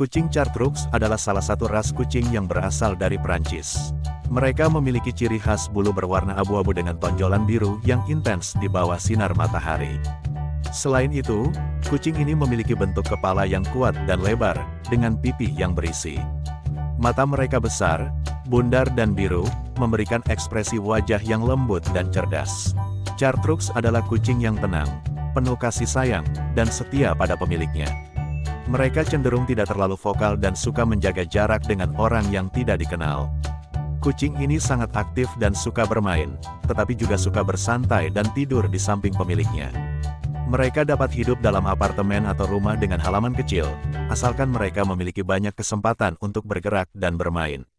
Kucing Chartreux adalah salah satu ras kucing yang berasal dari Prancis. Mereka memiliki ciri khas bulu berwarna abu-abu dengan tonjolan biru yang intens di bawah sinar matahari. Selain itu, kucing ini memiliki bentuk kepala yang kuat dan lebar, dengan pipi yang berisi. Mata mereka besar, bundar dan biru, memberikan ekspresi wajah yang lembut dan cerdas. Chartreux adalah kucing yang tenang, penuh kasih sayang, dan setia pada pemiliknya. Mereka cenderung tidak terlalu vokal dan suka menjaga jarak dengan orang yang tidak dikenal. Kucing ini sangat aktif dan suka bermain, tetapi juga suka bersantai dan tidur di samping pemiliknya. Mereka dapat hidup dalam apartemen atau rumah dengan halaman kecil, asalkan mereka memiliki banyak kesempatan untuk bergerak dan bermain.